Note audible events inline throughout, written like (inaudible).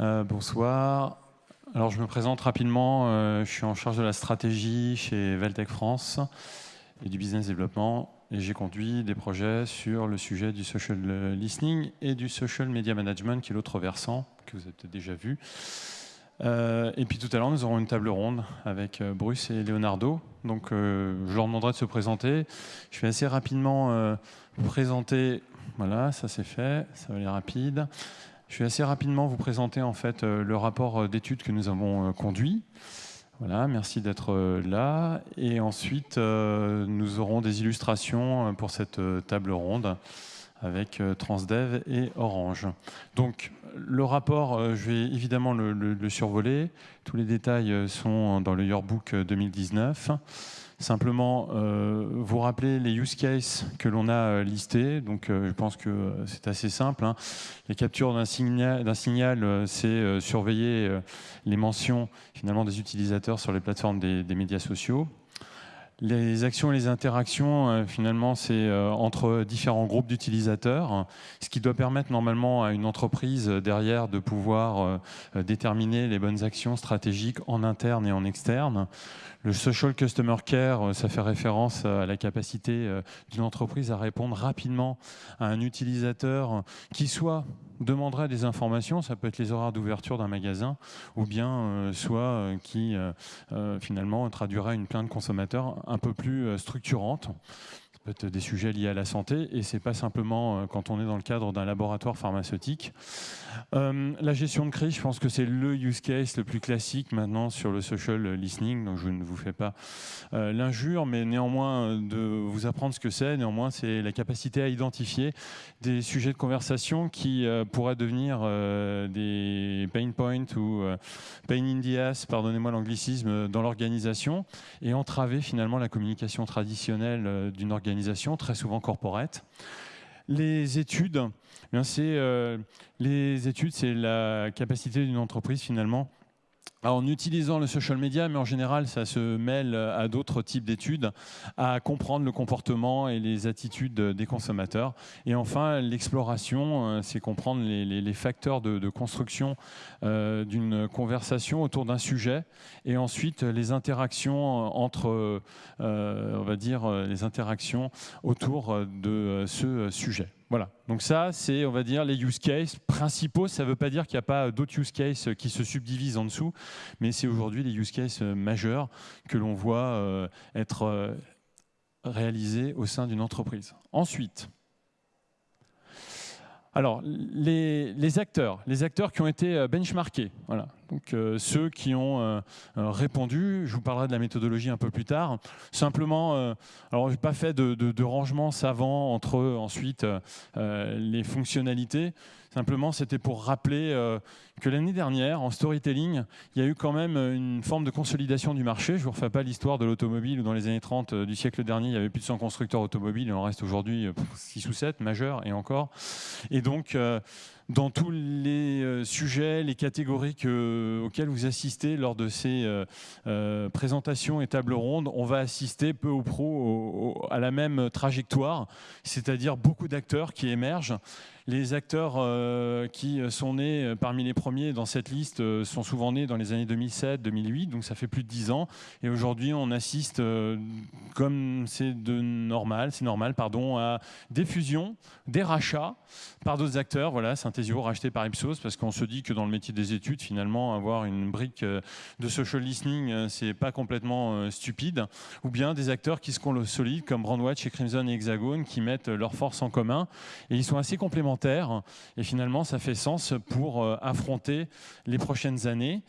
Euh, bonsoir. Alors je me présente rapidement, euh, je suis en charge de la stratégie chez Veltec France et du business développement et j'ai conduit des projets sur le sujet du social listening et du social media management qui est l'autre versant que vous avez déjà vu. Euh, et puis tout à l'heure, nous aurons une table ronde avec Bruce et Leonardo. Donc je leur demanderai de se présenter. Je vais assez rapidement présenter. Voilà, ça c'est fait, ça va aller rapide. Je vais assez rapidement vous présenter en fait euh, le rapport euh, d'études que nous avons euh, conduit. Voilà, merci d'être là. Et ensuite, nous aurons des illustrations pour cette table ronde avec Transdev et Orange. Donc, le rapport, je vais évidemment le, le survoler. Tous les détails sont dans le Yearbook 2019. Simplement, euh, vous rappeler les use cases que l'on a euh, listés. Donc, euh, je pense que c'est assez simple. Hein. Les captures d'un signal, signal c'est surveiller les mentions finalement des utilisateurs sur les plateformes des médias sociaux. Les actions et les interactions, euh, finalement, c'est euh, entre différents groupes d'utilisateurs, ce qui doit permettre normalement à une entreprise euh, derrière de pouvoir déterminer les bonnes actions stratégiques en interne et en externe. Le social customer care, ça fait référence à la capacité d'une entreprise à répondre rapidement à un utilisateur qui soit demanderait des informations, ça peut être les horaires d'ouverture d'un magasin, ou bien euh, soit euh, qui euh, finalement traduirait une plainte consommateur un peu plus structurante peut être des sujets liés à la santé, et c'est pas simplement euh, quand on est dans le cadre d'un laboratoire pharmaceutique. Euh, la gestion de crise, je pense que c'est le use case le plus classique maintenant sur le social listening, donc je ne vous fais pas euh, l'injure, mais néanmoins de vous apprendre ce que c'est, néanmoins c'est la capacité à identifier des sujets de conversation qui pourraient devenir des pain points ou pain in the ass, pardonnez-moi l'anglicisme, dans l'organisation, et entraver finalement la communication traditionnelle d'une organisation très souvent corporate. Les études, eh euh, les études, c'est la capacité d'une entreprise finalement en utilisant le social media, mais en général, ça se mêle à d'autres types d'études, à comprendre le comportement et les attitudes des consommateurs. Et enfin, l'exploration, euh, c'est comprendre les, facteurs de, construction euh, d'une conversation autour d'un sujet, et ensuite les interactions entre, euh, on va dire, les interactions autour de ce sujet. Voilà, donc ça, c'est, on va dire, les use cases principaux. Ça ne veut pas dire qu'il n'y a pas d'autres use cases qui se subdivisent en dessous, mais c'est aujourd'hui les use cases majeurs que l'on voit euh, être euh, réalisés au sein d'une entreprise. Ensuite, alors, les, acteurs, les acteurs qui ont été euh, benchmarkés, voilà. Euh, ceux qui ont euh, répondu, je vous parlerai de la méthodologie un peu plus tard. Simplement, alors je n'ai pas fait de, de, rangement savant entre ensuite les fonctionnalités. Simplement, c'était pour rappeler que l'année dernière, en storytelling, il y a eu quand même une forme de consolidation du marché. Je ne vous refais pas l'histoire de l'automobile où dans les années 30 euh, du siècle dernier, il y avait plus de 100 constructeurs automobiles, il en reste aujourd'hui 6 euh, ou 7 majeurs et encore. Et donc, euh, dans tous les sujets, les catégories auxquelles vous assistez lors de ces présentations et tables rondes, on va assister peu ou pro à la même trajectoire, c'est-à-dire beaucoup d'acteurs qui émergent les acteurs euh, qui sont nés euh, parmi les premiers dans cette liste euh, sont souvent nés dans les années 2007-2008, donc ça fait plus de 10 ans. Et aujourd'hui, on assiste, comme c'est normal, c'est normal, pardon, à des fusions, des rachats par d'autres acteurs. Voilà, Synthesio racheté par Ipsos, parce qu'on se dit que dans le métier des études, finalement, avoir une brique de social listening, c'est pas complètement stupide. Ou bien des acteurs qui se consolident, comme Brandwatch et Crimson et Hexagone, qui mettent leurs forces en commun. Et ils sont assez complémentaires et finalement, ça fait sens pour euh, les prochaines années.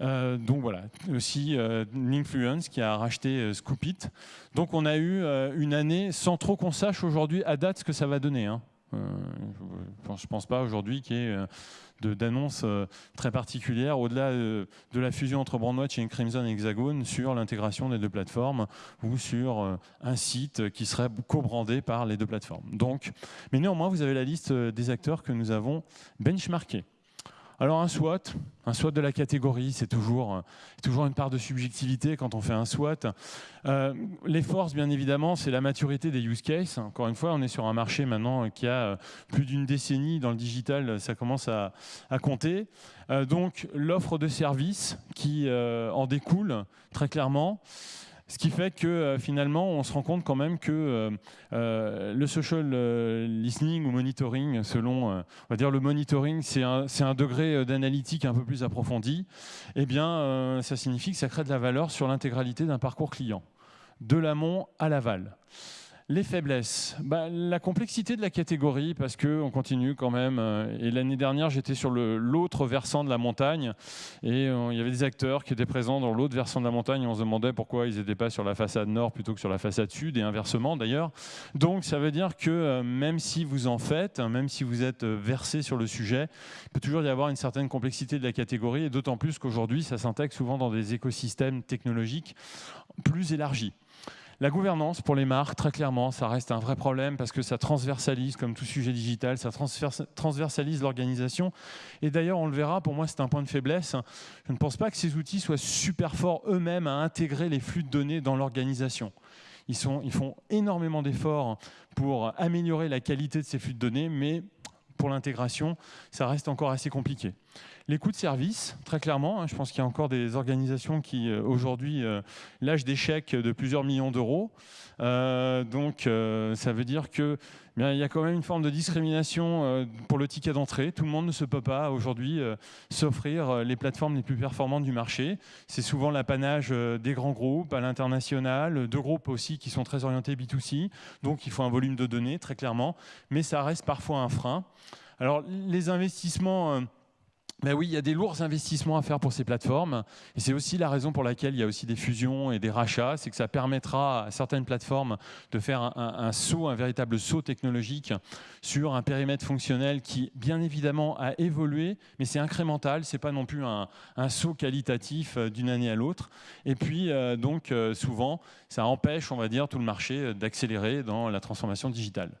Euh, donc voilà, aussi euh, Linkfluence qui a racheté Scoopit. Donc on a eu une année sans trop qu'on sache aujourd'hui à date ce que ça va donner. Hein. je ne pense pas aujourd'hui qu'il y ait d'annonces euh, très particulières au-delà euh, de la fusion entre Brandwatch et Crimson Hexagone sur l'intégration des deux plateformes ou sur euh, un site qui serait co-brandé par les deux plateformes. Donc, mais néanmoins, vous avez la liste des acteurs que nous avons benchmarkés. Alors un SWOT, un SWOT de la catégorie, c'est toujours, toujours une part de subjectivité quand on fait un SWOT. Euh, les forces, bien évidemment, c'est la maturité des use cases. Encore une fois, on est sur un marché maintenant qui a euh, plus d'une décennie dans le digital, ça commence à, compter. Euh, donc l'offre de services qui en découle très clairement. Ce qui fait que euh, finalement, on se rend compte quand même que euh, euh, le social listening ou monitoring, selon, on va dire le monitoring, c'est un, un, degré d'analytique un peu plus approfondi, eh bien, ça signifie que ça crée de la valeur sur l'intégralité d'un parcours client, de l'amont à l'aval. Les faiblesses, bah, la complexité de la catégorie, parce qu'on continue quand même. Euh, et l'année dernière, j'étais sur l'autre versant de la montagne, et euh, il y avait des acteurs qui étaient présents dans l'autre versant de la montagne, et on se demandait pourquoi ils n'étaient pas sur la façade nord plutôt que sur la façade sud, et inversement d'ailleurs. Donc ça veut dire que euh, même si vous en faites, même si vous êtes versé sur le sujet, il peut toujours y avoir une certaine complexité de la catégorie, et d'autant plus qu'aujourd'hui, ça s'intègre souvent dans des écosystèmes technologiques plus élargis. La gouvernance pour les marques, très clairement, ça reste un vrai problème parce que ça transversalise, comme tout sujet digital, ça transversalise l'organisation. Et d'ailleurs, on le verra, pour moi, c'est un point de faiblesse. Je ne pense pas que ces outils soient super forts eux-mêmes à intégrer les flux de données dans l'organisation. Ils, font énormément d'efforts pour améliorer la qualité de ces flux de données, mais pour l'intégration, ça reste encore assez compliqué. Les coûts de service, très clairement, hein, je pense qu'il y a encore des organisations qui euh, aujourd'hui euh, lâchent des chèques de plusieurs millions d'euros. Euh, donc ça veut dire qu'il y a quand même une forme de discrimination pour le ticket d'entrée. Tout le monde ne se peut pas aujourd'hui s'offrir les plateformes les plus performantes du marché. C'est souvent l'apanage des grands groupes à l'international, de groupes aussi qui sont très orientés B2C. Donc il faut un volume de données, très clairement. Mais ça reste parfois un frein. Alors les investissements ben oui, il y a des lourds investissements à faire pour ces plateformes. Et c'est aussi la raison pour laquelle il y a aussi des fusions et des rachats. C'est que ça permettra à certaines plateformes de faire un, saut, un véritable saut technologique sur un périmètre fonctionnel qui, bien évidemment, a évolué, mais c'est incrémental. C'est pas non plus un, saut qualitatif euh, d'une année à l'autre. Et puis, euh, donc, euh, souvent, ça empêche, on va dire, tout le marché d'accélérer dans la transformation digitale.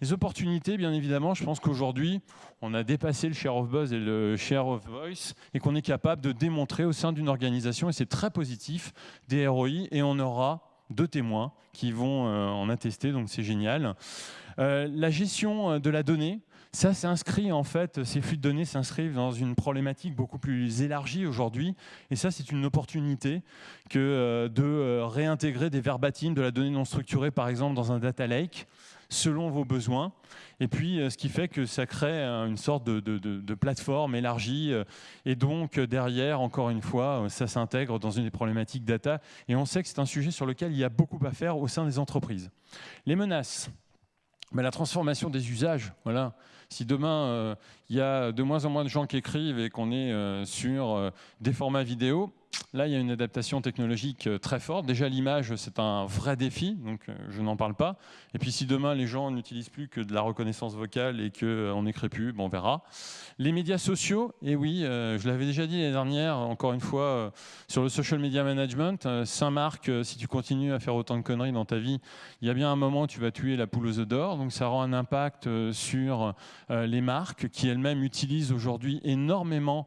Les opportunités, bien évidemment, je pense qu'aujourd'hui, on a dépassé le share of buzz et le share of voice et qu'on est capable de démontrer au sein d'une organisation, et c'est très positif, des ROI, et on aura deux témoins qui vont euh, en attester, donc c'est génial. Euh, la gestion euh, de la donnée, ça s'inscrit en fait, ces flux de données s'inscrivent dans une problématique beaucoup plus élargie aujourd'hui. Et ça, c'est une opportunité que de réintégrer des verbatims de la donnée non structurée, par exemple, dans un data lake selon vos besoins. Et puis, euh, ce qui fait que ça crée une sorte de, plateforme élargie. Euh, et donc, euh, derrière, encore une fois, ça s'intègre dans une des problématiques data. Et on sait que c'est un sujet sur lequel il y a beaucoup à faire au sein des entreprises. Les menaces. Mais la transformation des usages, voilà. Si demain, il y a de moins en moins de gens qui écrivent et qu'on est sur des formats vidéo, Là, il y a une adaptation technologique euh, très forte. Déjà, l'image, c'est un vrai défi, donc euh, je n'en parle pas. Et puis, si demain, les gens n'utilisent plus que de la reconnaissance vocale et qu'on euh, n'écrit plus, bon, on verra. Les médias sociaux, et oui, je l'avais déjà dit l'année dernière, encore une fois, sur le social media management, Saint-Marc, si tu continues à faire autant de conneries dans ta vie, il y a bien un moment où tu vas tuer la poule aux œufs d'or. Donc, ça rend un impact sur les marques qui elles-mêmes utilisent aujourd'hui énormément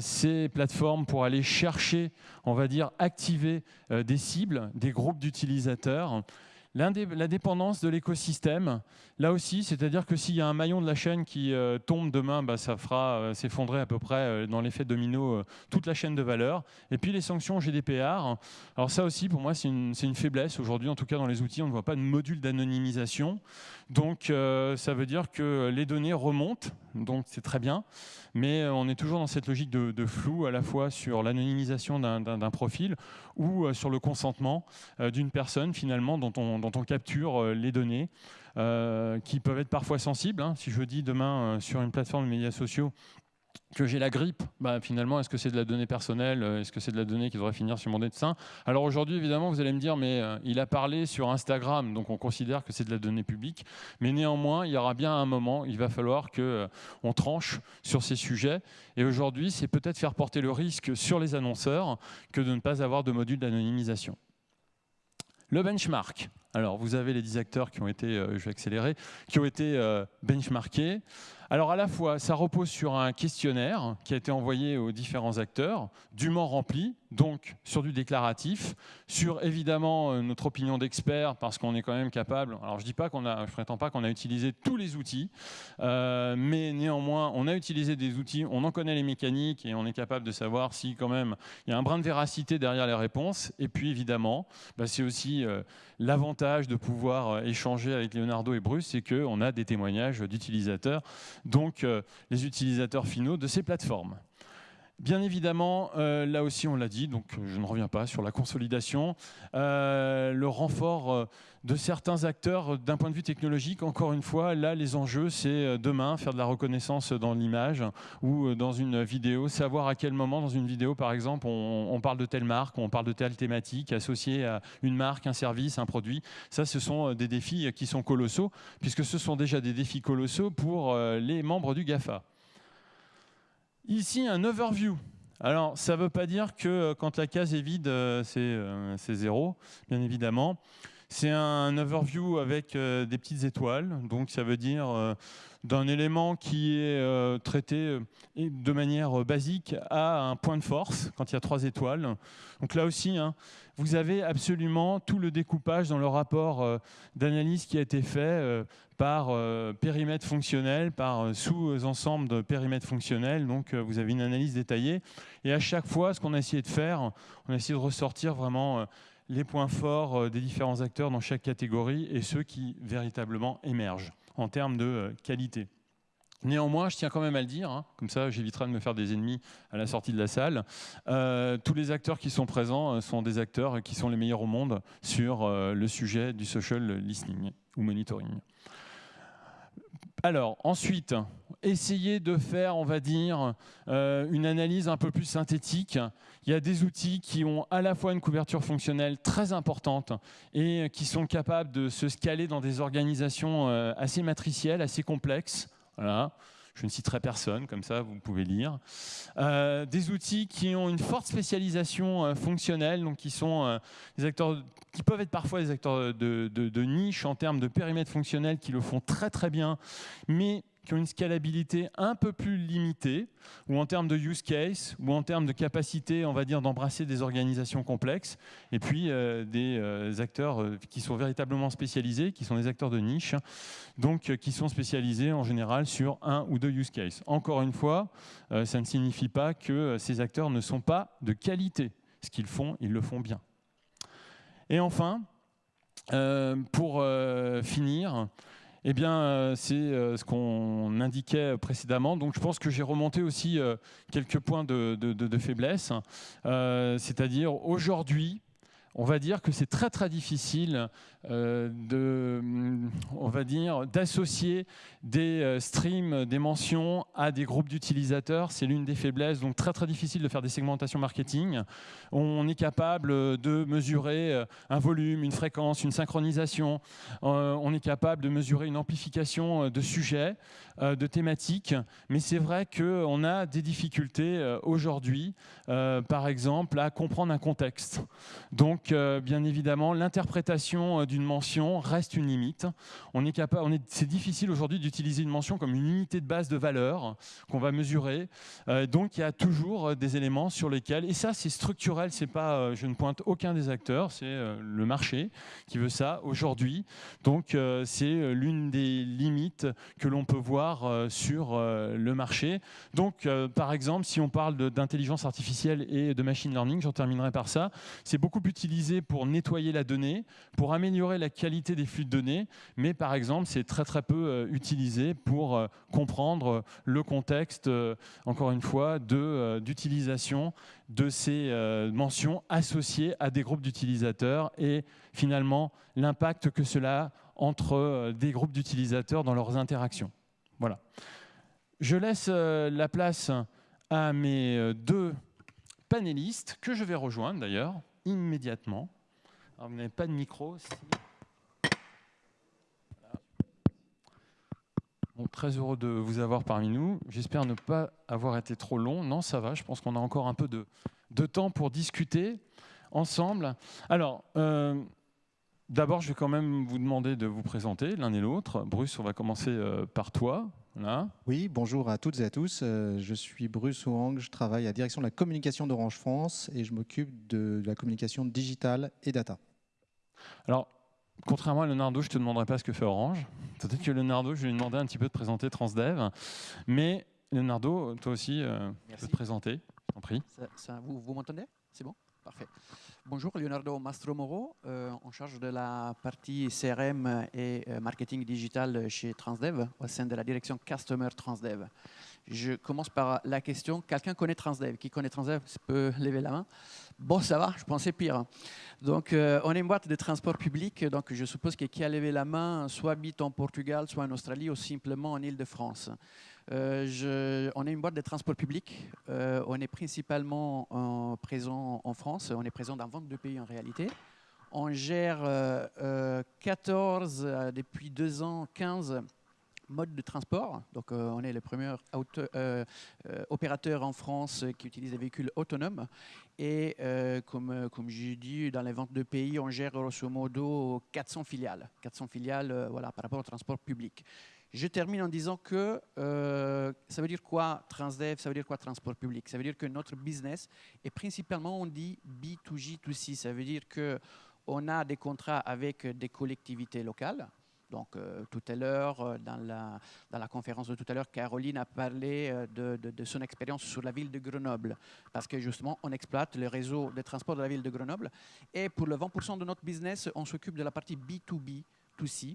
ces plateformes pour aller chercher chercher, on va dire, activer euh, des cibles, des groupes d'utilisateurs. La dépendance de l'écosystème, là aussi, c'est-à-dire que s'il y a un maillon de la chaîne qui euh, tombe demain, bah, ça fera euh, s'effondrer à peu près euh, dans l'effet domino toute la chaîne de valeur. Et puis les sanctions GDPR, alors ça aussi pour moi c'est une, une, faiblesse. Aujourd'hui, en tout cas dans les outils, on ne voit pas de module d'anonymisation. Donc ça veut dire que les données remontent, donc c'est très bien, mais on est toujours dans cette logique de, flou à la fois sur l'anonymisation d'un profil ou sur le consentement d'une personne finalement dont on dont on capture les données, qui peuvent être parfois sensibles. Hein. Si je dis demain euh, sur une plateforme de médias sociaux que j'ai la grippe, bah, finalement, est-ce que c'est de la donnée personnelle Est-ce que c'est de la donnée qui devrait finir sur mon médecin? Alors aujourd'hui, évidemment, vous allez me dire, mais il a parlé sur Instagram, donc on considère que c'est de la donnée publique. Mais néanmoins, il y aura bien un moment, il va falloir qu'on on tranche sur ces sujets. Et aujourd'hui, c'est peut-être faire porter le risque sur les annonceurs que de ne pas avoir de module d'anonymisation. Le benchmark. Alors, vous avez les 10 acteurs qui ont été, je vais accélérer, qui ont été benchmarkés. Alors à la fois, ça repose sur un questionnaire qui a été envoyé aux différents acteurs, dûment rempli, donc sur du déclaratif, sur évidemment euh, notre opinion d'expert, parce qu'on est quand même capable. Alors je dis pas qu'on a, je prétends pas qu'on a utilisé tous les outils, euh, mais néanmoins, on a utilisé des outils, on en connaît les mécaniques et on est capable de savoir si quand même il y a un brin de véracité derrière les réponses. Et puis évidemment, bah, c'est aussi euh, de pouvoir échanger avec Leonardo et Bruce, c'est qu'on a des témoignages d'utilisateurs donc euh, les utilisateurs finaux de ces plateformes. Bien évidemment, euh, là aussi on l'a dit, donc euh, je ne reviens pas sur la consolidation, le renfort de certains acteurs d'un point de vue technologique. Encore une fois, là les enjeux c'est demain faire de la reconnaissance dans l'image ou dans une vidéo, savoir à quel moment dans une vidéo par exemple on, on, parle de telle marque, on parle de telle thématique associée à une marque, un service, un produit. Ça ce sont des défis qui sont colossaux puisque ce sont déjà des défis colossaux pour les membres du GAFA. Ici, un overview. Alors, ça ne veut pas dire que euh, quand la case est vide, euh, euh, c'est zéro, bien évidemment. C'est un overview avec des petites étoiles, donc ça veut dire d'un élément qui est traité de manière basique à un point de force, quand il y a trois étoiles. Donc là aussi, hein, vous avez absolument tout le découpage dans le rapport euh, d'analyse qui a été fait euh, par euh, périmètre fonctionnel, par sous-ensemble de périmètres fonctionnels. Donc vous avez une analyse détaillée. Et à chaque fois, ce qu'on a essayé de faire, on a essayé de ressortir vraiment les points forts des différents acteurs dans chaque catégorie et ceux qui véritablement émergent en termes de qualité. Néanmoins, je tiens quand même à le dire, hein, comme ça j'éviterai de me faire des ennemis à la sortie de la salle. Euh, tous les acteurs qui sont présents euh, sont des acteurs qui sont les meilleurs au monde sur euh, le sujet du social listening ou monitoring. Alors, ensuite, essayer de faire, on va dire, une analyse un peu plus synthétique. Il y a des outils qui ont à la fois une couverture fonctionnelle très importante et qui sont capables de se scaler dans des organisations assez matricielles, assez complexes. Voilà. Je ne citerai personne, comme ça vous pouvez lire. Euh, des outils qui ont une forte spécialisation euh, fonctionnelle, donc qui sont euh, des acteurs qui peuvent être parfois des acteurs de, niche en termes de périmètre fonctionnel, qui le font très très bien, mais qui ont une scalabilité un peu plus limitée, ou en termes de use case, ou en termes de capacité, on va dire, d'embrasser des organisations complexes, et puis euh, des euh, acteurs euh, qui sont véritablement spécialisés, qui sont des acteurs de niche, donc qui sont spécialisés en général sur un ou deux use cases. Encore une fois, ça ne signifie pas que ces acteurs ne sont pas de qualité. Ce qu'ils font, ils le font bien. Et enfin, pour finir, eh bien, euh, c'est euh, ce qu'on indiquait précédemment. Donc, je pense que j'ai remonté aussi euh, quelques points de faiblesse. C'est-à-dire, aujourd'hui, on va dire que c'est très très difficile euh, de, on va dire, d'associer des euh, streams, des mentions à des groupes d'utilisateurs. C'est l'une des faiblesses, donc très très difficile de faire des segmentations marketing. On est capable de mesurer euh, un volume, une fréquence, une synchronisation. on est capable de mesurer une amplification de sujets, de thématiques. Mais c'est vrai qu'on a des difficultés aujourd'hui, par exemple, à comprendre un contexte. Donc euh, bien évidemment, l'interprétation euh, d'une mention reste une limite. On est capable, c'est difficile aujourd'hui d'utiliser une mention comme une unité de base de valeur qu'on va mesurer. Euh, donc, il y a toujours des éléments sur lesquels, et ça, c'est structurel. C'est pas, je ne pointe aucun des acteurs, c'est le marché qui veut ça aujourd'hui. Donc, c'est l'une des limites que l'on peut voir sur le marché. Donc, par exemple, si on parle d'intelligence artificielle et de machine learning, j'en terminerai par ça, c'est beaucoup plus pour nettoyer la donnée, pour améliorer la qualité des flux de données, mais par exemple, c'est très très peu euh, utilisé pour euh, comprendre le contexte, euh, encore une fois, d'utilisation de, de, ces mentions associées à des groupes d'utilisateurs et finalement l'impact que cela a entre des groupes d'utilisateurs dans leurs interactions. Voilà. Je laisse la place à mes deux panélistes, que je vais rejoindre d'ailleurs immédiatement. Alors, vous n'avez pas de micro. Très heureux de vous avoir parmi nous. J'espère ne pas avoir été trop long. Non, ça va. Je pense qu'on a encore un peu de, de temps pour discuter ensemble. Alors, euh, D'abord, je vais quand même vous demander de vous présenter l'un et l'autre. Bruce, on va commencer euh, par toi. Là. Oui, bonjour à toutes et à tous. Euh, je suis Bruce Ouang, je travaille à la direction de la communication d'Orange France et je m'occupe de la communication digitale et data. Alors, contrairement à Leonardo, je ne te demanderai pas ce que fait Orange. Peut-être que Leonardo, je vais lui demander un petit peu de présenter Transdev. Mais Leonardo, toi aussi, euh, tu peux te présenter. En prie. vous vous m'entendez? C'est bon? Parfait. Bonjour, Leonardo Mastromoro, euh, en charge de la partie CRM et euh, marketing digital chez Transdev, au sein de la direction Customer Transdev. Je commence par la question, quelqu'un connaît Transdev? Qui connaît Transdev peut lever la main. Bon, ça va, je pensais pire. Donc, euh, on est une boîte de transport public, donc je suppose que qui a levé la main, soit habite en Portugal, soit en Australie, ou simplement en Ile-de-France. Euh, on est une boîte de transport public. Euh, on est principalement présent en France. On est présent dans 22 pays en réalité. On gère 14, depuis deux ans, 15 modes de transport. Donc, on est le premier opérateur en France qui utilise des véhicules autonomes. Et comme, comme j'ai dit, dans les 22 pays, on gère grosso modo 400 filiales. 400 filiales voilà, par rapport au transport public. Je termine en disant que euh, ça veut dire quoi Transdev, ça veut dire quoi transport public? Ça veut dire que notre business est principalement, on dit B2G2C. Ça veut dire qu'on a des contrats avec des collectivités locales. Donc euh, tout à l'heure, euh, dans la, conférence de tout à l'heure, Caroline a parlé de, de, son expérience sur la ville de Grenoble, parce que justement, on exploite le réseau de transport de la ville de Grenoble. Et pour le 20% de notre business, on s'occupe de la partie B2B2C,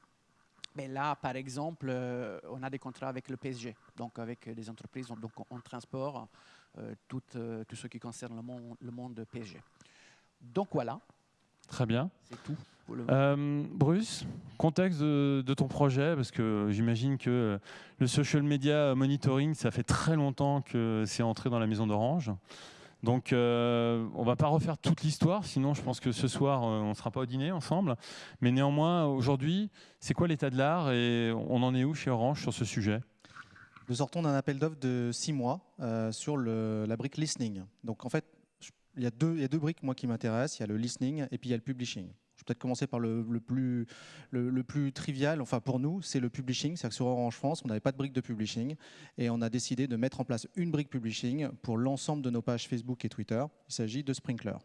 mais là, par exemple, euh, on a des contrats avec le PSG, donc avec des entreprises, donc on transport euh, tout, euh, ce qui concerne le monde PSG. Donc voilà. Très bien. C'est tout. Bruce, contexte de, de, ton projet, parce que j'imagine que le social media monitoring, ça fait très longtemps que c'est entré dans la maison d'Orange. Donc, euh, on va pas refaire toute l'histoire, sinon je pense que ce soir, euh, on ne sera pas au dîner ensemble. Mais néanmoins, aujourd'hui, c'est quoi l'état de l'art et on en est où chez Orange sur ce sujet? Nous sortons d'un appel d'offres de six mois euh, sur le, la brique listening. Donc, en fait, il y, a deux, il y a deux briques moi qui m'intéressent. Il y a le listening et puis il y a le publishing. Je vais peut-être commencer par le, plus, le, plus trivial. Enfin, pour nous, c'est le publishing. C'est-à-dire que sur Orange France, on n'avait pas de brique de publishing. Et on a décidé de mettre en place une brique publishing pour l'ensemble de nos pages Facebook et Twitter. Il s'agit de Sprinkler.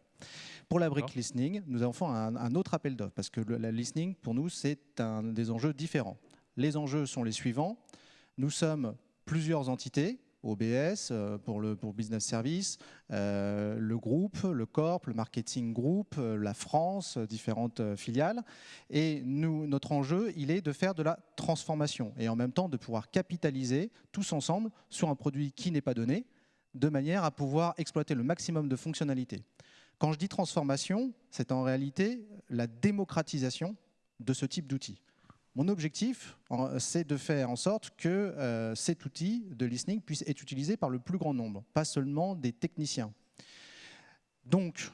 Pour la brique listening, nous avons fait un, un autre appel d'offres parce que la listening, pour nous, c'est un des enjeux différents. Les enjeux sont les suivants. Nous sommes plusieurs entités OBS euh, pour le business service, euh, le groupe, le corp, le marketing group, euh, la France, différentes filiales. Et nous, notre enjeu, il est de faire de la transformation et en même temps de pouvoir capitaliser tous ensemble sur un produit qui n'est pas donné, de manière à pouvoir exploiter le maximum de fonctionnalités. Quand je dis transformation, c'est en réalité la démocratisation de ce type d'outils. Mon objectif, c'est de faire en sorte que euh, cet outil de listening puisse être utilisé par le plus grand nombre, pas seulement des techniciens. Donc,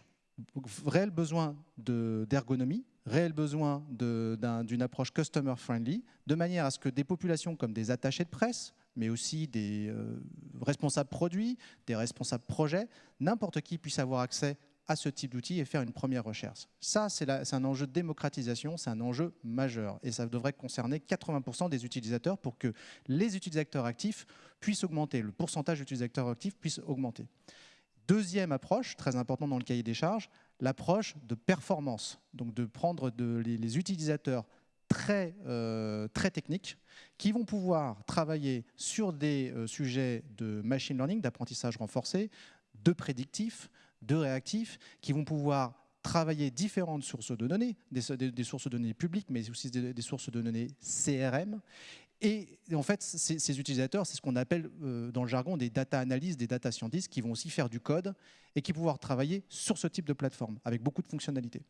réel besoin d'ergonomie, réel besoin d'une approche customer-friendly, de manière à ce que des populations comme des attachés de presse, mais aussi des euh, responsables produits, des responsables projets, n'importe qui puisse avoir accès à ce type d'outils et faire une première recherche. Ça, c'est un enjeu de démocratisation, c'est un enjeu majeur. Et ça devrait concerner 80% des utilisateurs pour que les utilisateurs actifs puissent augmenter, le pourcentage d'utilisateurs actifs puisse augmenter. Deuxième approche, très importante dans le cahier des charges, l'approche de performance. Donc de prendre les, utilisateurs très, euh, très techniques qui vont pouvoir travailler sur des euh, sujets de machine learning, d'apprentissage renforcé, de prédictif, de réactifs qui vont pouvoir travailler différentes sources de données, des, sources de données publiques, mais aussi des, sources de données CRM. Et en fait, ces, utilisateurs, c'est ce qu'on appelle euh, dans le jargon des data analysts, des data scientists, qui vont aussi faire du code et qui vont pouvoir travailler sur ce type de plateforme, avec beaucoup de fonctionnalités.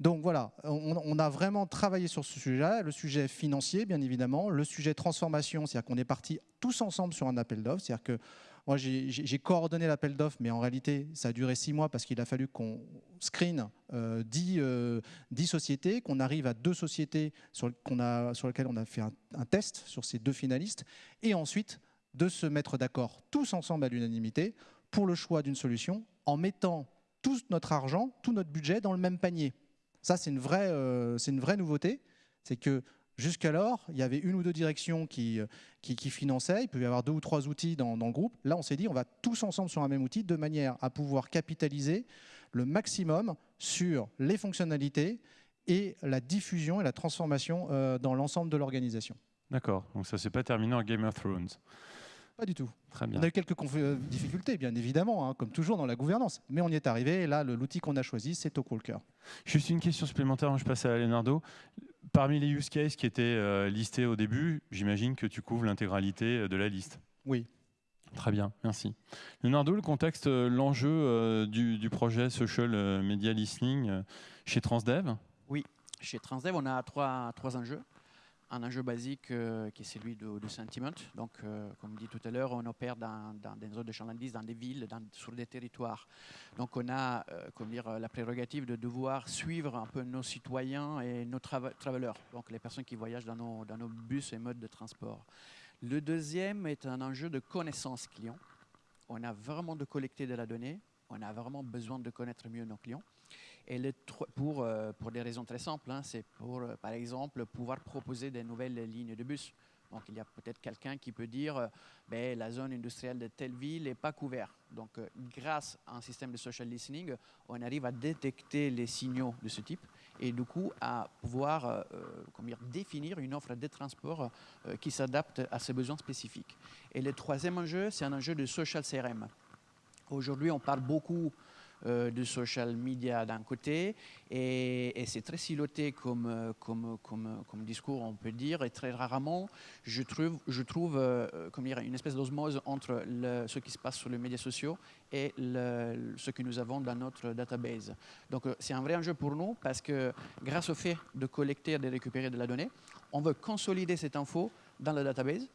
Donc voilà, on, a vraiment travaillé sur ce sujet, le sujet financier, bien évidemment, le sujet transformation, c'est-à-dire qu'on est parti tous ensemble sur un appel d'offres, c'est-à-dire que moi, j'ai coordonné l'appel d'offres, mais en réalité, ça a duré six mois parce qu'il a fallu qu'on screen euh, euh, dix, sociétés, qu'on arrive à deux sociétés sur, lesquelles on a fait un, test sur ces deux finalistes, et ensuite de se mettre d'accord tous ensemble à l'unanimité pour le choix d'une solution en mettant tout notre argent, tout notre budget dans le même panier. Ça, c'est une, vraie, une vraie nouveauté. C'est que Jusqu'alors, il y avait une ou deux directions qui, qui, finançaient, il peut y avoir deux ou trois outils dans, dans le groupe. Là, on s'est dit, on va tous ensemble sur un même outil de manière à pouvoir capitaliser le maximum sur les fonctionnalités et la diffusion et la transformation euh, dans l'ensemble de l'organisation. D'accord, donc ça ne s'est pas terminé en Game of Thrones Pas du tout. Très bien. On a eu quelques euh, difficultés, bien évidemment, hein, comme toujours dans la gouvernance. Mais on y est arrivé, et là, l'outil qu'on a choisi, c'est Talkwalker. Juste une question supplémentaire, je passe à Leonardo. Parmi les use cases qui étaient euh, listés au début, j'imagine que tu couvres l'intégralité de la liste. Oui. Très bien, merci. Leonardo, le contexte, l'enjeu du, projet Social Media Listening chez Transdev? Oui, chez Transdev, on a trois, trois enjeux. Un enjeu basique euh, qui est celui de, sentiment. Donc, euh, comme dit tout à l'heure, on opère dans, des zones de chalandise, dans des villes, sur des territoires. Donc, on a euh, dire, la prérogative de devoir suivre un peu nos citoyens et nos travelers, donc les personnes qui voyagent dans nos, dans nos bus et modes de transport. Le deuxième est un enjeu de connaissance client. On a vraiment de collecter de la donnée. On a vraiment besoin de connaître mieux nos clients. Et pour, euh, pour des raisons très simples, hein, c'est pour, euh, par exemple, pouvoir proposer des nouvelles lignes de bus. Donc, il y a peut-être quelqu'un qui peut dire euh, ben, la zone industrielle de telle ville n'est pas couverte. Donc, grâce à un système de social listening, on arrive à détecter les signaux de ce type et du coup à pouvoir dire, définir une offre de transport qui s'adapte à ses besoins spécifiques. Et le troisième enjeu, c'est un enjeu de social CRM. Aujourd'hui, on parle beaucoup de social media d'un côté, et, c'est très siloté comme, euh, comme, comme, comme, discours, on peut dire, et très rarement, je trouve, je trouve euh, comme dire, une espèce d'osmose entre ce qui se passe sur les médias sociaux et ce que nous avons dans notre database. Donc c'est un vrai enjeu pour nous, parce que grâce au fait de collecter et de récupérer de la donnée, on veut consolider cette info dans la database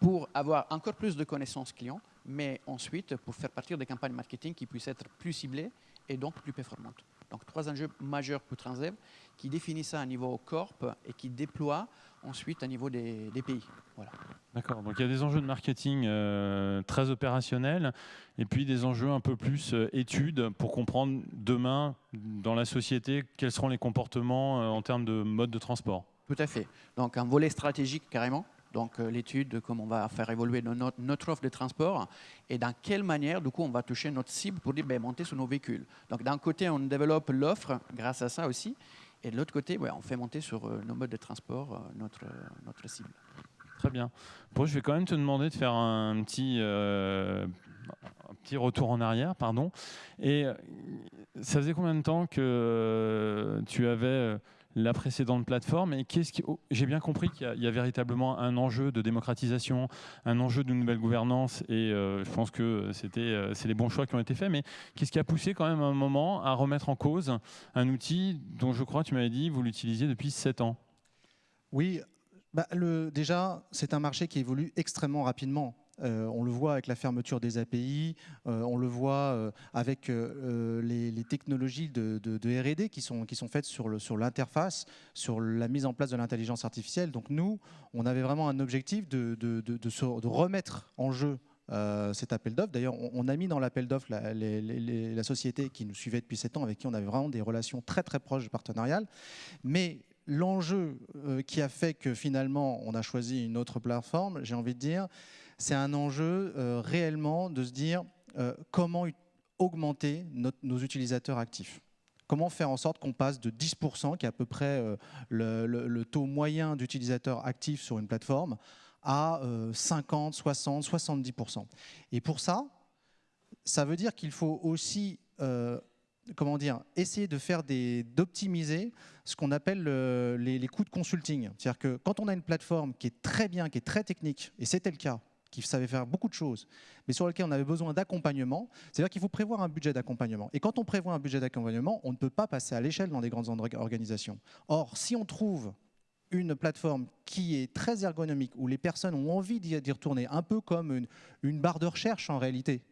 pour avoir encore plus de connaissances clients, mais ensuite pour faire partir des campagnes marketing qui puissent être plus ciblées et donc plus performantes. Donc trois enjeux majeurs pour Transdev qui définissent ça à niveau corp et qui déploient ensuite à niveau des, pays. Voilà. D'accord, donc il y a des enjeux de marketing euh, très opérationnels et puis des enjeux un peu plus euh, études pour comprendre demain dans la société quels seront les comportements euh, en termes de mode de transport. Tout à fait. Donc un volet stratégique carrément donc euh, l'étude de comment on va faire évoluer notre, offre de transport et dans quelle manière, du coup, on va toucher notre cible pour dire, ben, monter sur nos véhicules. Donc d'un côté, on développe l'offre grâce à ça aussi, et de l'autre côté, on fait monter sur euh, nos modes de transport euh, notre, notre cible. Très bien. Bon, je vais quand même te demander de faire un petit, un petit retour en arrière, pardon. Et ça faisait combien de temps que tu avais la précédente plateforme. Et qu'est-ce qui... Oh, j'ai bien compris qu'il y, a véritablement un enjeu de démocratisation, un enjeu de nouvelle gouvernance, et euh, je pense que c'était, euh, c'est les bons choix qui ont été faits. Mais qu'est-ce qui a poussé quand même à un moment à remettre en cause un outil dont je crois, tu m'avais dit, vous l'utilisiez depuis 7 ans? Oui, bah, déjà, c'est un marché qui évolue extrêmement rapidement. Euh, on le voit avec la fermeture des API, euh, on le voit euh, avec les, technologies de, R&D qui sont, faites sur l'interface, sur, la mise en place de l'intelligence artificielle. Donc nous, on avait vraiment un objectif de, de remettre en jeu cet appel d'offres. D'ailleurs, on, a mis dans l'appel d'offres la, la, société qui nous suivait depuis 7 ans, avec qui on avait vraiment des relations très très proches partenariales. Mais l'enjeu qui a fait que finalement on a choisi une autre plateforme, j'ai envie de dire, c'est un enjeu euh, réellement de se dire euh, comment augmenter nos utilisateurs actifs. Comment faire en sorte qu'on passe de 10%, qui est à peu près euh, le, taux moyen d'utilisateurs actifs sur une plateforme, à 50, 60, 70%. Et pour ça, ça veut dire qu'il faut aussi comment dire, essayer de faire d'optimiser ce qu'on appelle les, les, coûts de consulting. C'est-à-dire que quand on a une plateforme qui est très bien, qui est très technique, et c'était le cas qui savait faire beaucoup de choses, mais sur lequel on avait besoin d'accompagnement, c'est-à-dire qu'il faut prévoir un budget d'accompagnement. Et quand on prévoit un budget d'accompagnement, on ne peut pas passer à l'échelle dans des grandes organisations. Or, si on trouve une plateforme qui est très ergonomique, où les personnes ont envie d'y retourner, un peu comme une, barre de recherche en réalité,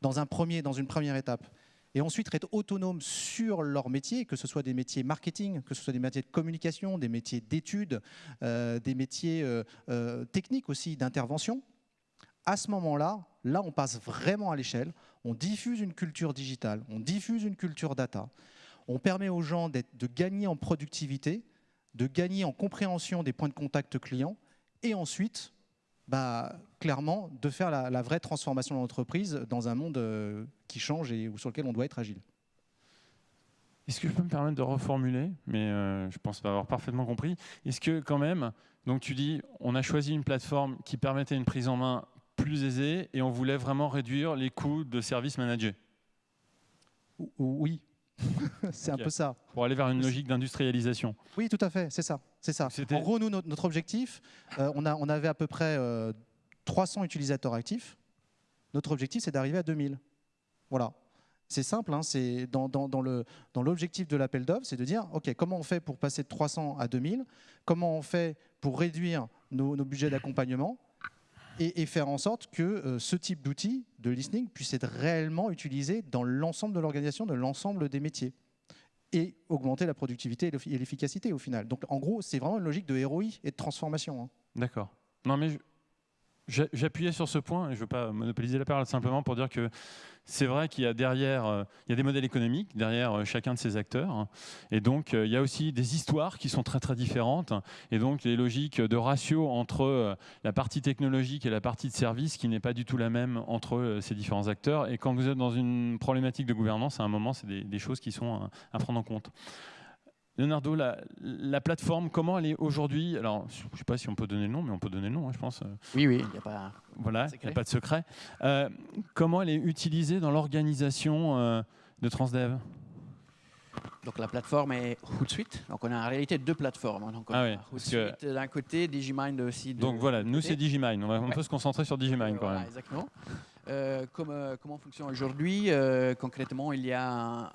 dans, un premier, dans une première étape, et ensuite être autonome sur leur métier, que ce soit des métiers marketing, que ce soit des métiers de communication, des métiers d'études, euh, des métiers euh, euh, techniques aussi, d'intervention, à ce moment-là, là, on passe vraiment à l'échelle. On diffuse une culture digitale, on diffuse une culture data. On permet aux gens de gagner en productivité, de gagner en compréhension des points de contact clients, et ensuite, bah, clairement, de faire la, vraie transformation de l'entreprise dans un monde euh, qui change et sur lequel on doit être agile. Est-ce que je peux me permettre de reformuler? Mais euh, je pense avoir parfaitement compris. Est-ce que quand même, donc tu dis, on a choisi une plateforme qui permettait une prise en main plus aisée et on voulait vraiment réduire les coûts de services managés Oui, (laughs) c'est un peu ça. Pour aller vers une logique d'industrialisation. Oui, tout à fait, c'est ça. C'est ça. En gros, nous, notre, objectif, euh, on, a, on avait à peu près 300 euh, utilisateurs actifs. Notre objectif, c'est d'arriver à 2000. Voilà. C'est simple, hein, c'est dans, dans, l'objectif de l'appel d'offres, c'est de dire, OK, comment on fait pour passer de 300 à 2000 Comment on fait pour réduire nos, budgets d'accompagnement? Et, faire en sorte que euh, ce type d'outil de listening puisse être réellement utilisé dans l'ensemble de l'organisation, de l'ensemble des métiers et augmenter la productivité et l'efficacité au final. Donc en gros, c'est vraiment une logique de ROI et de transformation. Hein. D'accord. Non mais J'appuyais sur ce point, et je ne veux pas monopoliser la parole, simplement pour dire que c'est vrai qu'il y a derrière, euh, il y a des modèles économiques derrière euh, chacun de ces acteurs, et donc euh, il y a aussi des histoires qui sont très très différentes, et donc les logiques de ratio entre la partie technologique et la partie de service qui n'est pas du tout la même entre ces différents acteurs, et quand vous êtes dans une problématique de gouvernance, à un moment, c'est des, choses qui sont à prendre en compte. Leonardo, la, plateforme, comment elle est aujourd'hui? Alors, je ne sais pas si on peut donner le nom, mais on peut donner le nom, hein, je pense. Oui, oui, il n'y a pas. Voilà, il n'y a pas de secret. Euh, comment elle est utilisée dans l'organisation euh, de Transdev? Donc la plateforme est Hootsuite. Donc on a en réalité deux plateformes. Donc ah oui, Hootsuite d'un côté, Digimind aussi. De donc voilà, nous c'est Digimind. On va un peu se concentrer sur Digimind quand même. Exactement. Euh, comment on fonctionne aujourd'hui Concrètement, il y a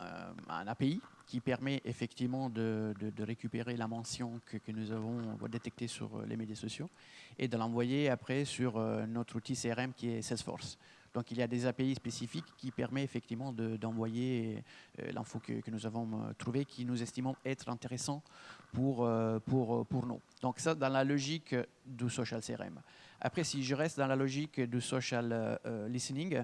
un API qui permet effectivement de, récupérer la mention que, nous avons détectée sur euh, les médias sociaux et de l'envoyer après sur euh, notre outil CRM qui est Salesforce. Donc il y a des API spécifiques qui permettent effectivement d'envoyer euh, l'info que, nous avons trouvée, qui nous estimons être intéressant pour, pour, pour nous. Donc ça, dans la logique du social CRM. Après, si je reste dans la logique du social listening,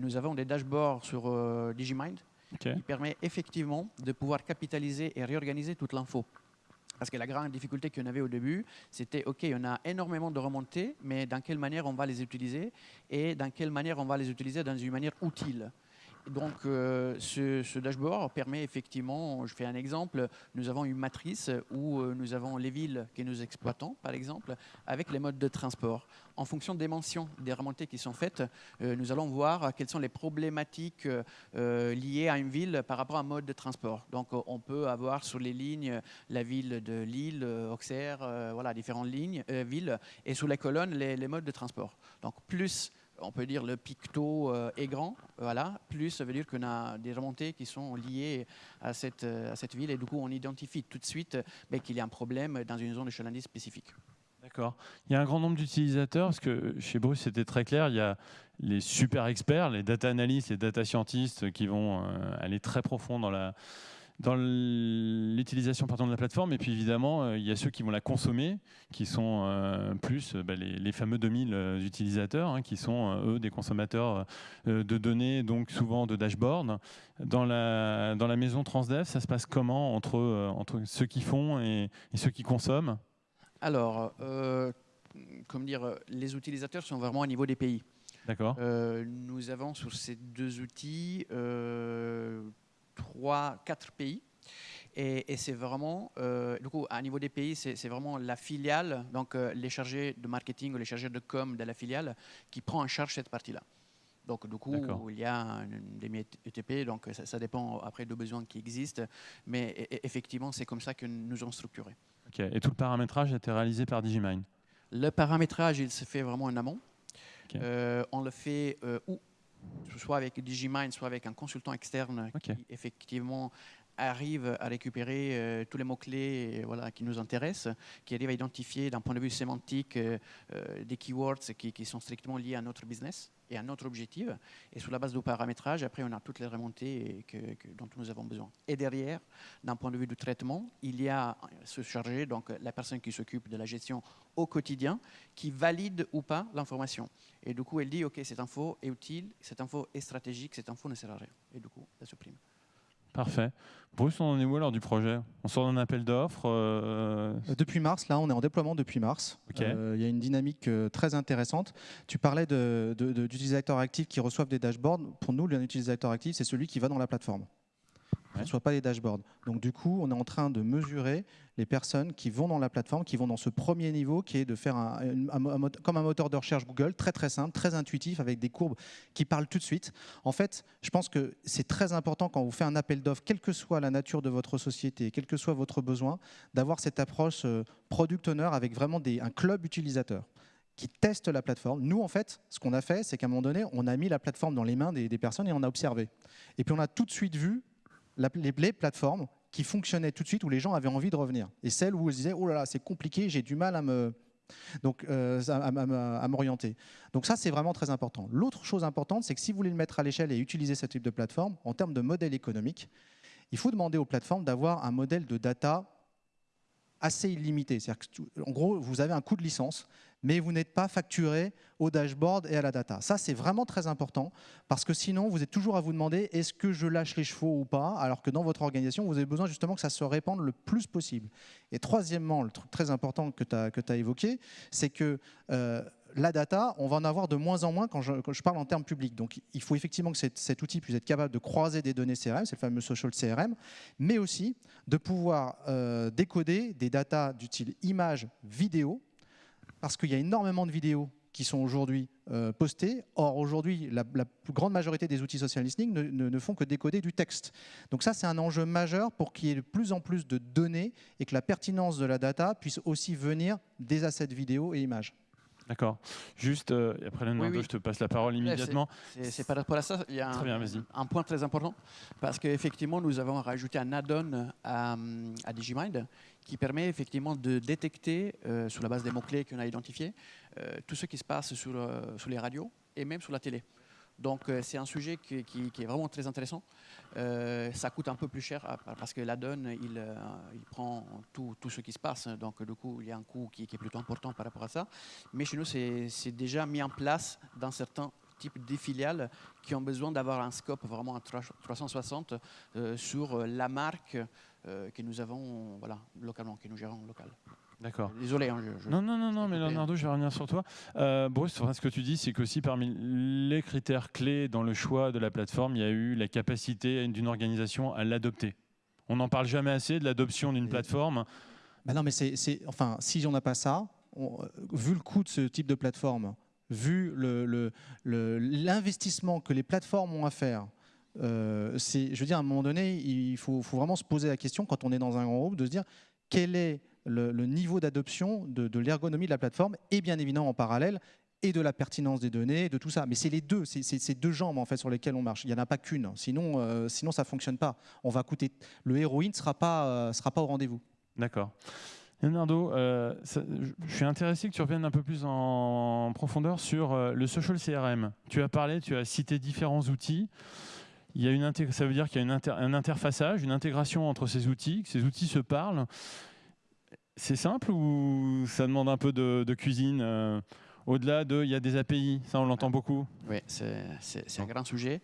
nous avons des dashboards sur Digimind qui permet effectivement de pouvoir capitaliser et réorganiser toute l'info. Parce que la grande difficulté qu'on avait au début, c'était, OK, on a énormément de remontées, mais dans quelle manière on va les utiliser et dans quelle manière on va les utiliser dans une manière utile donc, euh, ce, dashboard permet effectivement, je fais un exemple, nous avons une matrice où euh, nous avons les villes que nous exploitons, par exemple, avec les modes de transport. En fonction des mentions des remontées qui sont faites, euh, nous allons voir quelles sont les problématiques liées à une ville par rapport à un mode de transport. Donc, on peut avoir sur les lignes la ville de Lille, Auxerre, voilà, différentes lignes, villes, et sous les colonnes, les, les modes de transport. Donc, plus on peut dire le picto euh, est grand, voilà, plus ça veut dire qu'on a des remontées qui sont liées à cette, euh, à cette ville et du coup on identifie tout de suite ben, qu'il y a un problème dans une zone de chalandise spécifique. D'accord. Il y a un grand nombre d'utilisateurs, parce que chez Bruce c'était très clair, il y a les super experts, les data analysts, les data scientists qui vont euh, aller très profond dans la, dans l'utilisation de la plateforme. Et puis évidemment, euh, il y a ceux qui vont la consommer, qui sont euh, plus euh, bah, les, fameux 2000 utilisateurs, hein, qui sont eux des consommateurs de données, donc souvent de dashboard. Dans la, dans la maison Transdev, ça se passe comment entre, entre ceux qui font et, ceux qui consomment? Alors, comme dire, les utilisateurs sont vraiment au niveau des pays. D'accord. nous avons sur ces deux outils trois, quatre pays. Et, c'est vraiment, euh, du coup, à niveau des pays, c'est vraiment la filiale, donc euh, les chargés de marketing ou les chargés de com de la filiale, qui prend en charge cette partie-là. Donc, du coup, il y a des ETP, donc ça, dépend après des besoins qui existent, mais e, e, effectivement, c'est comme ça que nous avons structuré. Et tout le paramétrage a été réalisé par Digimind Le paramétrage, il se fait vraiment en amont. Euh, on le fait où? Soit avec Digimind, soit avec un consultant externe qui effectivement arrive à récupérer euh, tous les mots-clés euh, voilà, qui nous intéressent, qui arrive à identifier d'un point de vue sémantique euh, des keywords qui, qui, sont strictement liés à notre business et à notre objectif. Et sur la base du paramétrage, après, on a toutes les remontées dont nous avons besoin. Et derrière, d'un point de vue du traitement, il y a ce chargé, donc la personne qui s'occupe de la gestion au quotidien, qui valide ou pas l'information. Et du coup, elle dit, OK, cette info est utile, cette info est stratégique, cette info ne sert à rien. Et du coup, elle supprime. Parfait. Bruce, on en est où alors du projet? On sort d'un appel d'offres euh, Depuis mars, là, on est en déploiement depuis mars. Euh, il y a une dynamique euh, très intéressante. Tu parlais d'utilisateurs actifs qui reçoivent des dashboards. Pour nous, un utilisateur actif, c'est celui qui va dans la plateforme ne soit pas les dashboards. Donc du coup, on est en train de mesurer les personnes qui vont dans la plateforme, qui vont dans ce premier niveau, qui est de faire comme un moteur de recherche Google, très très simple, très intuitif, avec des courbes qui parlent tout de suite. En fait, je pense que c'est très important quand vous faites un appel d'offres, quelle que soit la nature de votre société, quel que soit votre besoin, d'avoir cette approche euh, product owner avec vraiment un club utilisateur qui teste la plateforme. Nous, en fait, ce qu'on a fait, c'est qu'à un moment donné, on a mis la plateforme dans les mains des personnes et on a observé. Et puis on a tout de suite vu les, plateformes qui fonctionnaient tout de suite, où les gens avaient envie de revenir. Et celles où ils disaient, oh là là, c'est compliqué, j'ai du mal à me, donc, euh, à, m'orienter. Donc ça, c'est vraiment très important. L'autre chose importante, c'est que si vous voulez le mettre à l'échelle et utiliser ce type de plateforme, en termes de modèle économique, il faut demander aux plateformes d'avoir un modèle de data assez illimité. En gros, vous avez un coût de licence, mais vous n'êtes pas facturé au dashboard et à la data. Ça, c'est vraiment très important parce que sinon, vous êtes toujours à vous demander est-ce que je lâche les chevaux ou pas alors que dans votre organisation, vous avez besoin justement que ça se répande le plus possible. Et troisièmement, le truc très important que tu as, évoqué, c'est que euh, la data, on va en avoir de moins en moins quand je, parle en termes publics. Donc il faut effectivement que cet, outil puisse être capable de croiser des données CRM, c'est le fameux social CRM, mais aussi de pouvoir euh, décoder des datas du style image, vidéo, parce qu'il y a énormément de vidéos qui sont aujourd'hui euh, postées. Or, aujourd'hui, la, plus grande majorité des outils social listening ne, font que décoder du texte. Donc ça, c'est un enjeu majeur pour qu'il y ait de plus en plus de données et que la pertinence de la data puisse aussi venir des assets vidéo et images. D'accord. Juste, euh, après Leonardo, je te passe la parole immédiatement. C'est par rapport à ça, il y a un, point très important, parce qu'effectivement, nous avons rajouté un add-on à, à, Digimind qui permet effectivement de détecter, euh, sur la base des mots-clés qu'on a identifiés, euh, tout ce qui se passe sur, sur les radios et même sur la télé. Donc euh, c'est un sujet qui, est vraiment très intéressant. Euh, ça coûte un peu plus cher ah, parce que la donne, il, euh, il prend tout, tout, ce qui se passe. Donc du coup, il y a un coût qui, est plutôt important par rapport à ça. Mais chez nous, c'est déjà mis en place dans certains types de filiales qui ont besoin d'avoir un scope vraiment à 360 sur la marque que nous avons voilà, localement, que nous gérons local. D'accord. Désolé. Hein, non, non, non, non mais Leonardo, je vais revenir sur toi. Euh, Bruce, ce que tu dis, c'est qu'aussi parmi les critères clés dans le choix de la plateforme, il y a eu la capacité d'une organisation à l'adopter. On n'en parle jamais assez de l'adoption d'une plateforme. Bah non, mais c'est, enfin, si on n'a pas ça, vu le coût de ce type de plateforme, vu l'investissement le, que les plateformes ont à faire, euh, je veux dire, à un moment donné, il faut, faut, vraiment se poser la question, quand on est dans un grand groupe, de se dire quel est le, niveau d'adoption de, l'ergonomie de la plateforme et bien évidemment en parallèle et de la pertinence des données, de tout ça. Mais c'est les deux, c'est ces deux jambes en fait sur lesquelles on marche. Il n'y en a pas qu'une, sinon, euh, sinon ça ne fonctionne pas. On va coûter, le héroïne ne sera pas, euh, sera pas au rendez-vous. D'accord. Leonardo, euh, je suis intéressé que tu reviennes un peu plus en profondeur sur le social CRM. Tu as parlé, tu as cité différents outils. Il y a une ça veut dire qu'il y a une un interfaçage, une intégration entre ces outils, que ces outils se parlent. C'est simple ou ça demande un peu de, cuisine euh, Au-delà de, il y a des API, ça on l'entend beaucoup? Oui, c'est un grand sujet.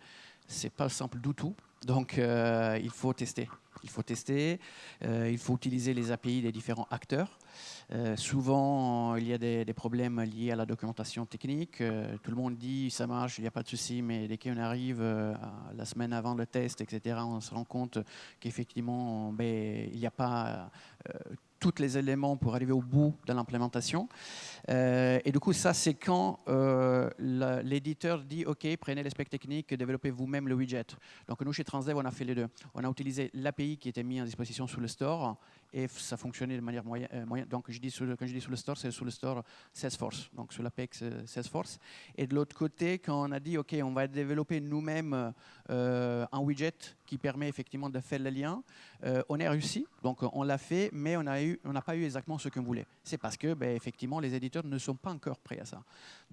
C'est pas simple du tout. Donc euh, il faut tester. Il faut tester. Euh, il faut utiliser les API des différents acteurs. souvent, il y a des, problèmes liés à la documentation technique. tout le monde dit ça marche, il n'y a pas de souci, mais dès qu'on arrive la semaine avant le test, etc., on se rend compte qu'effectivement, ben, il n'y a pas tous les éléments pour arriver au bout de l'implémentation. Euh, et du coup, ça, c'est quand euh, l'éditeur dit OK, prenez les specs techniques, développez vous-même le widget. Donc, nous, chez Transdev, on a fait les deux. On a utilisé l'API qui était mise en disposition sous le store et ça fonctionnait de manière moyenne. Euh, donc, quand je dis sous le store, c'est sous le store Salesforce, donc sur l'Apex Salesforce. Et de l'autre côté, quand on a dit OK, on va développer nous-mêmes un widget qui permet effectivement de faire le lien, on a réussi. Donc, on l'a fait, mais on n'a pas eu exactement ce qu'on voulait. C'est parce que, ben, effectivement, les éditeurs ne sont pas encore prêts à ça.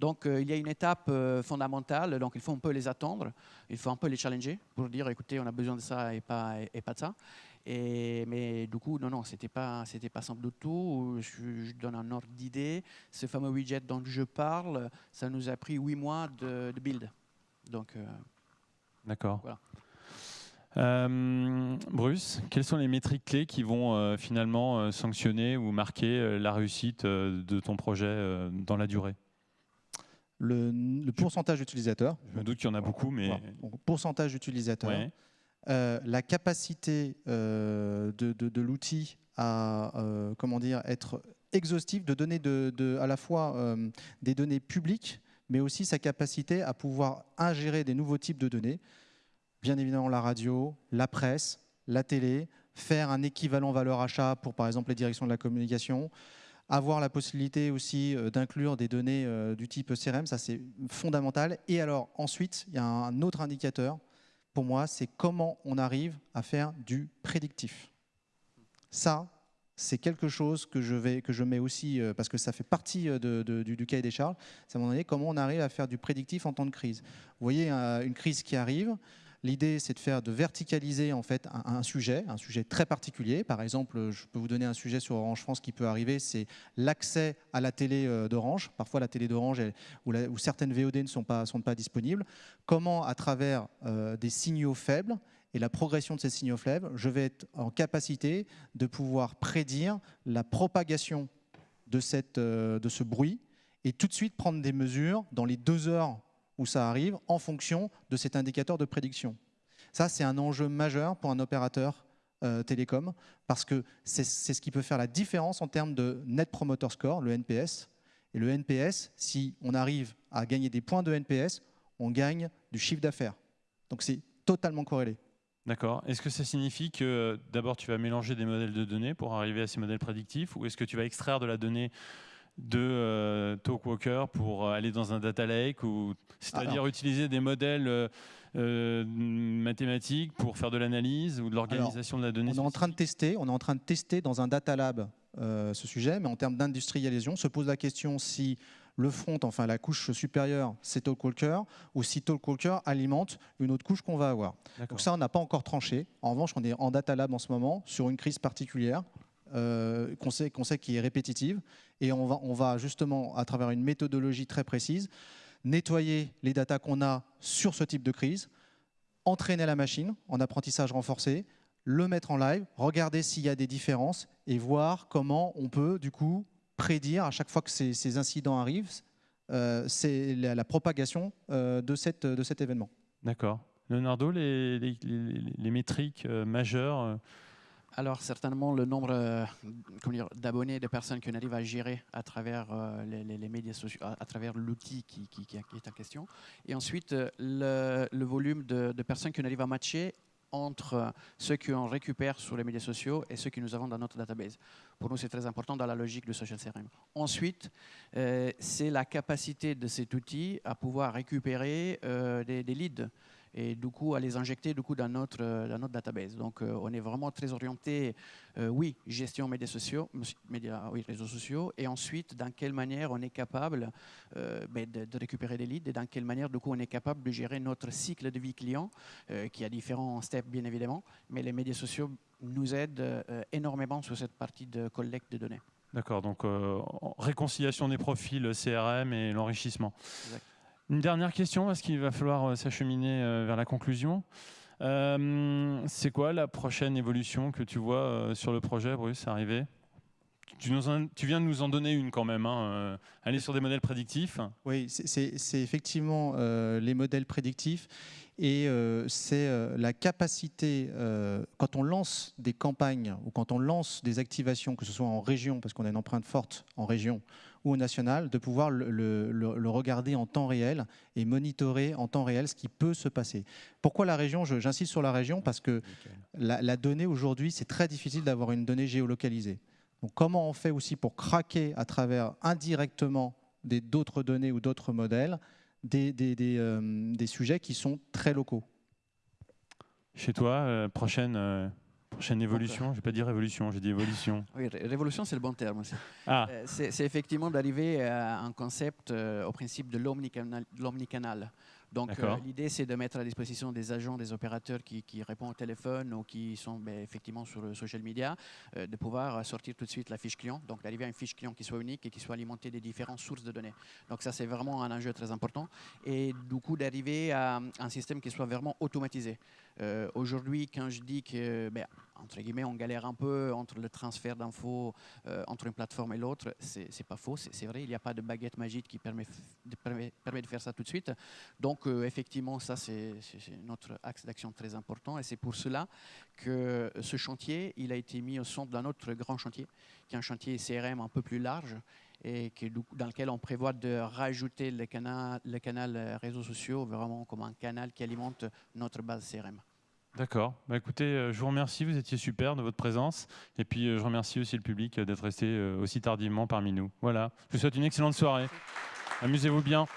Donc euh, il y a une étape euh, fondamentale, donc il faut un peu les attendre, il faut un peu les challenger pour dire écoutez, on a besoin de ça et pas, et, pas de ça. Et, mais du coup, non, non, c'était pas, c'était pas simple du tout. Je, donne un ordre d'idée. Ce fameux widget dont je parle, ça nous a pris huit mois de, build. Donc, euh, D'accord. Euh, Bruce, quelles sont les métriques clés qui vont euh, finalement euh, sanctionner ou marquer la réussite de ton projet dans la durée? Le, pourcentage d'utilisateurs. Je me doute qu'il y en a beaucoup, mais... pourcentage d'utilisateurs. La capacité de, de l'outil à comment dire, être exhaustif, de donner à la fois des données publiques, mais aussi sa capacité à pouvoir ingérer des nouveaux types de données bien évidemment la radio, la presse, la télé, faire un équivalent valeur achat pour par exemple les directions de la communication, avoir la possibilité aussi euh, d'inclure des données euh, du type CRM, ça c'est fondamental. Et alors ensuite, il y a un autre indicateur, pour moi, c'est comment on arrive à faire du prédictif. Ça, c'est quelque chose que je, vais, que je mets aussi, euh, parce que ça fait partie du, du, cahier des charges, c'est à un moment donné comment on arrive à faire du prédictif en temps de crise. Vous voyez une crise qui arrive, L'idée, c'est de faire de verticaliser en fait un, sujet, un sujet très particulier. Par exemple, je peux vous donner un sujet sur Orange France qui peut arriver, c'est l'accès à la télé euh, d'Orange. Parfois, la télé d'Orange où, certaines VOD ne sont pas, sont pas disponibles. Comment, à travers euh, des signaux faibles et la progression de ces signaux faibles, je vais être en capacité de pouvoir prédire la propagation de, cette, euh, de ce bruit et tout de suite prendre des mesures dans les deux heures où ça arrive en fonction de cet indicateur de prédiction. Ça, c'est un enjeu majeur pour un opérateur euh, télécom parce que c'est ce qui peut faire la différence en termes de Net Promoter Score, le NPS. Et le NPS, si on arrive à gagner des points de NPS, on gagne du chiffre d'affaires. Donc c'est totalement corrélé. D'accord. Est-ce que ça signifie que d'abord tu vas mélanger des modèles de données pour arriver à ces modèles prédictifs ou est-ce que tu vas extraire de la donnée de euh, Talkwalker pour euh, aller dans un data lake, ou c'est-à-dire utiliser des modèles euh, mathématiques pour faire de l'analyse ou de l'organisation de la donnée. On est en train de tester, on est en train de tester dans un data lab ce sujet, mais en termes d'industrialisation, se pose la question si le front, enfin la couche supérieure, c'est Talkwalker, ou si Talkwalker alimente une autre couche qu'on va avoir. Donc ça, on n'a pas encore tranché. En revanche, on est en data lab en ce moment sur une crise particulière. Euh, qu'on sait, qui est répétitive. Et on va, justement, à travers une méthodologie très précise, nettoyer les datas qu'on a sur ce type de crise, entraîner la machine en apprentissage renforcé, le mettre en live, regarder s'il y a des différences et voir comment on peut du coup prédire à chaque fois que ces, incidents arrivent, euh, c'est la, propagation euh, de, cet événement. D'accord. Leonardo, les, métriques majeures alors certainement le nombre euh, d'abonnés, de personnes qu'on arrive à gérer à travers euh, les, médias sociaux, à, travers l'outil qui, est en question. Et ensuite euh, le, volume de, personnes qu'on arrive à matcher entre ceux qu'on récupère sur les médias sociaux et ceux que nous avons dans notre database. Pour nous, c'est très important dans la logique de Social CRM. Ensuite, c'est la capacité de cet outil à pouvoir récupérer des leads et du coup à les injecter du coup, dans, notre, dans notre database. Donc euh, on est vraiment très orienté, euh, oui, gestion médias sociaux, médias, oui, réseaux sociaux, et ensuite dans quelle manière on est capable euh, ben, de, récupérer des leads et dans quelle manière du coup on est capable de gérer notre cycle de vie client, qui a différents steps bien évidemment, mais les médias sociaux nous aident énormément sur cette partie de collecte de données. D'accord, donc réconciliation des profils CRM et l'enrichissement. Une dernière question, parce qu'il va falloir euh, s'acheminer euh, vers la conclusion. Euh, c'est quoi la prochaine évolution que tu vois sur le projet, Bruce, arriver? Tu, viens de nous en donner une quand même, hein, aller sur des modèles prédictifs. Oui, c'est effectivement les modèles prédictifs et c'est la capacité, quand on lance des campagnes ou quand on lance des activations, que ce soit en région, parce qu'on a une empreinte forte en région, ou au national, de pouvoir le, regarder en temps réel et monitorer en temps réel ce qui peut se passer. Pourquoi la région? J'insiste sur la région parce que la, donnée aujourd'hui, c'est très difficile d'avoir une donnée géolocalisée. Donc comment on fait aussi pour craquer à travers indirectement d'autres données ou d'autres modèles des, des, euh, des, sujets qui sont très locaux? Chez toi, euh, prochaine euh, Prochaine évolution, je ne vais pas dire révolution, j'ai dit évolution. (laughs) Oui, révolution, c'est le bon terme aussi. Ah. Euh, c'est effectivement d'arriver à un concept euh, au principe de l'omnicanal. Donc euh, l'idée, c'est de mettre à disposition des agents, des opérateurs qui, qui répondent au téléphone ou qui sont ben, effectivement sur le social media, euh, de pouvoir sortir tout de suite la fiche client, donc d'arriver à une fiche client qui soit unique et qui soit alimentée des différentes sources de données. Donc ça, c'est vraiment un enjeu très important. Et du coup, d'arriver à un système qui soit vraiment automatisé. Euh, Aujourd'hui, quand je dis que, ben, entre guillemets, on galère un peu entre le transfert d'infos euh, entre une plateforme et l'autre, c'est pas faux, c'est vrai, il n'y a pas de baguette magique qui permet de, faire ça tout de suite. Donc, euh, effectivement, ça, c'est notre axe d'action très important et c'est pour cela que ce chantier, il a été mis au centre d'un autre grand chantier, qui est un chantier CRM un peu plus large et dans lequel on prévoit de rajouter le canal, le canal euh, réseaux sociaux vraiment comme un canal qui alimente notre base CRM. D'accord. Bah, écoutez, euh, je vous remercie, vous étiez super de votre présence. Et puis, euh, je remercie aussi le public d'être resté aussi tardivement parmi nous. Voilà. Je vous souhaite une excellente soirée. Amusez-vous bien.